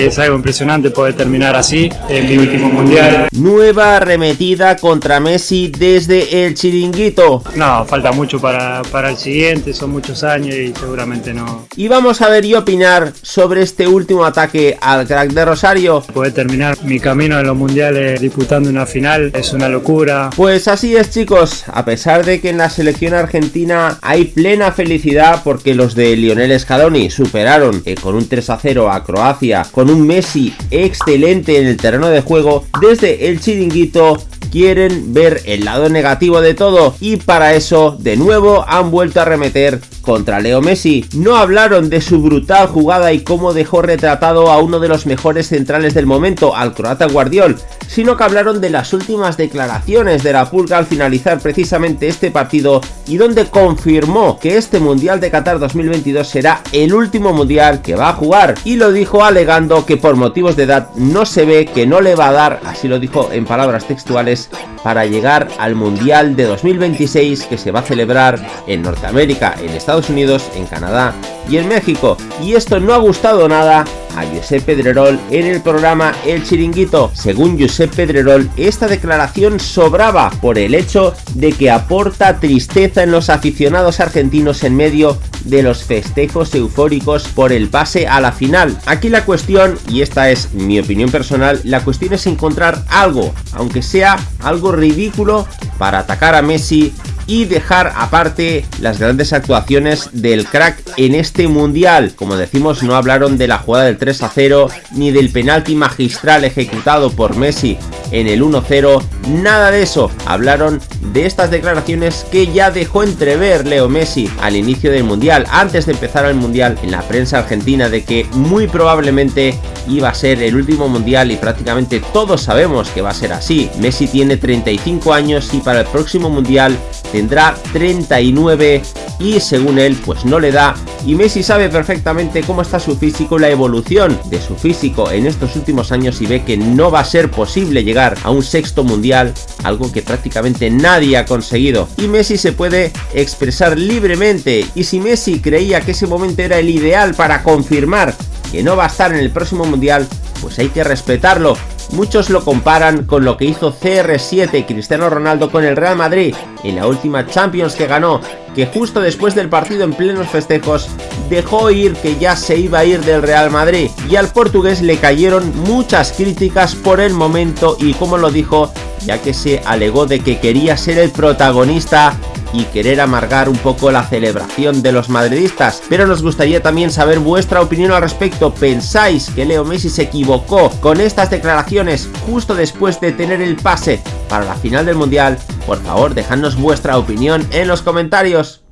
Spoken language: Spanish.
Es algo impresionante poder terminar así en mi último mundial. Nueva arremetida contra Messi desde el chiringuito. No, falta mucho para, para el siguiente, son muchos años y seguramente no. Y vamos a ver y opinar sobre este último ataque al crack de Rosario. Poder terminar mi camino en los mundiales disputando una final es una locura. Pues así es chicos, a pesar de que en la selección argentina hay plena felicidad porque los de Lionel Scaloni superaron eh, con un 3 a 0 a Croacia, con un Messi excelente en el terreno de juego, desde el chiringuito quieren ver el lado negativo de todo y para eso de nuevo han vuelto a remeter contra Leo Messi. No hablaron de su brutal jugada y cómo dejó retratado a uno de los mejores centrales del momento, al croata Guardiol, sino que hablaron de las últimas declaraciones de la Pulga al finalizar precisamente este partido y donde confirmó que este Mundial de Qatar 2022 será el último Mundial que va a jugar. Y lo dijo alegando que por motivos de edad no se ve que no le va a dar, así lo dijo en palabras textuales, para llegar al Mundial de 2026 que se va a celebrar en Norteamérica, en Estados Unidos, en Canadá y en México. Y esto no ha gustado nada a Josep Pedrerol en el programa El Chiringuito. Según Josep Pedrerol, esta declaración sobraba por el hecho de que aporta tristeza en los aficionados argentinos en medio de los festejos eufóricos por el pase a la final. Aquí la cuestión, y esta es mi opinión personal, la cuestión es encontrar algo, aunque sea algo ridículo, para atacar a Messi y dejar aparte las grandes actuaciones del crack en este mundial. Como decimos, no hablaron de la jugada del 3 a 0 ni del penalti magistral ejecutado por Messi en el 1-0, nada de eso. Hablaron de estas declaraciones que ya dejó entrever Leo Messi al inicio del mundial, antes de empezar el mundial en la prensa argentina de que muy probablemente iba a ser el último mundial y prácticamente todos sabemos que va a ser así. Messi tiene 35 años y para el próximo mundial tendrá 39 y según él pues no le da y Messi sabe perfectamente cómo está su físico, la evolución de su físico en estos últimos años y ve que no va a ser posible llegar a un sexto mundial, algo que prácticamente nadie ha conseguido. Y Messi se puede expresar libremente y si Messi creía que ese momento era el ideal para confirmar que no va a estar en el próximo mundial, pues hay que respetarlo. Muchos lo comparan con lo que hizo CR7 Cristiano Ronaldo con el Real Madrid en la última Champions que ganó, que justo después del partido en plenos festejos dejó oír que ya se iba a ir del Real Madrid. Y al portugués le cayeron muchas críticas por el momento y como lo dijo, ya que se alegó de que quería ser el protagonista y querer amargar un poco la celebración de los madridistas, pero nos gustaría también saber vuestra opinión al respecto. ¿Pensáis que Leo Messi se equivocó con estas declaraciones justo después de tener el pase para la final del Mundial? Por favor, dejadnos vuestra opinión en los comentarios.